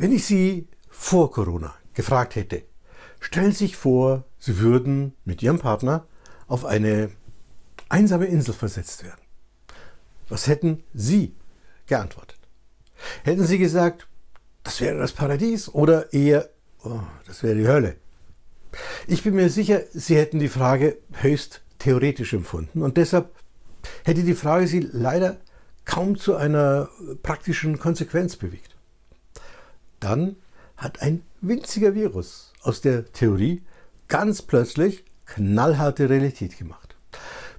Wenn ich Sie vor Corona gefragt hätte, stellen Sie sich vor, Sie würden mit Ihrem Partner auf eine einsame Insel versetzt werden. Was hätten Sie geantwortet? Hätten Sie gesagt, das wäre das Paradies oder eher, oh, das wäre die Hölle? Ich bin mir sicher, Sie hätten die Frage höchst theoretisch empfunden und deshalb hätte die Frage Sie leider kaum zu einer praktischen Konsequenz bewegt. Dann hat ein winziger Virus aus der Theorie ganz plötzlich knallharte Realität gemacht.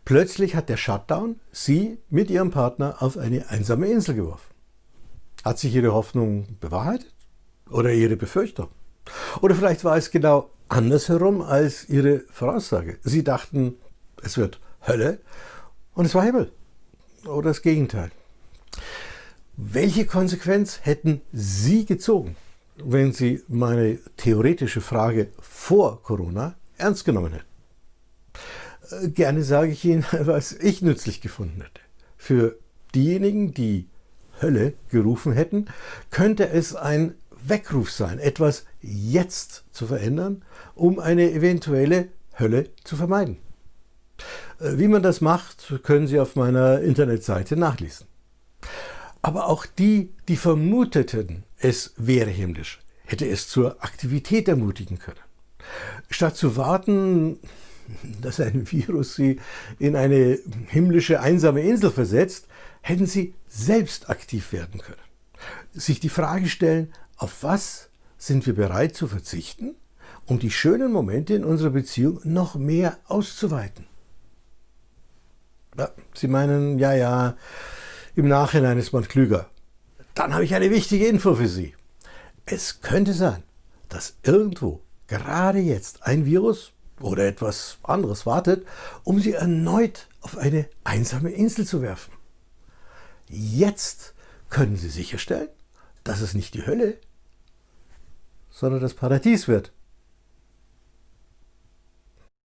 Plötzlich hat der Shutdown Sie mit Ihrem Partner auf eine einsame Insel geworfen. Hat sich Ihre Hoffnung bewahrheitet? Oder Ihre Befürchtung? Oder vielleicht war es genau andersherum als Ihre Voraussage. Sie dachten, es wird Hölle und es war Himmel. Oder das Gegenteil. Welche Konsequenz hätten Sie gezogen, wenn Sie meine theoretische Frage vor Corona ernst genommen hätten? Äh, gerne sage ich Ihnen, was ich nützlich gefunden hätte. Für diejenigen, die Hölle gerufen hätten, könnte es ein Weckruf sein, etwas jetzt zu verändern, um eine eventuelle Hölle zu vermeiden. Äh, wie man das macht, können Sie auf meiner Internetseite nachlesen. Aber auch die, die vermuteten, es wäre himmlisch, hätte es zur Aktivität ermutigen können. Statt zu warten, dass ein Virus sie in eine himmlische einsame Insel versetzt, hätten sie selbst aktiv werden können. Sich die Frage stellen, auf was sind wir bereit zu verzichten, um die schönen Momente in unserer Beziehung noch mehr auszuweiten. Ja, sie meinen, ja, ja, im Nachhinein ist man klüger. Dann habe ich eine wichtige Info für Sie. Es könnte sein, dass irgendwo gerade jetzt ein Virus oder etwas anderes wartet, um Sie erneut auf eine einsame Insel zu werfen. Jetzt können Sie sicherstellen, dass es nicht die Hölle, sondern das Paradies wird.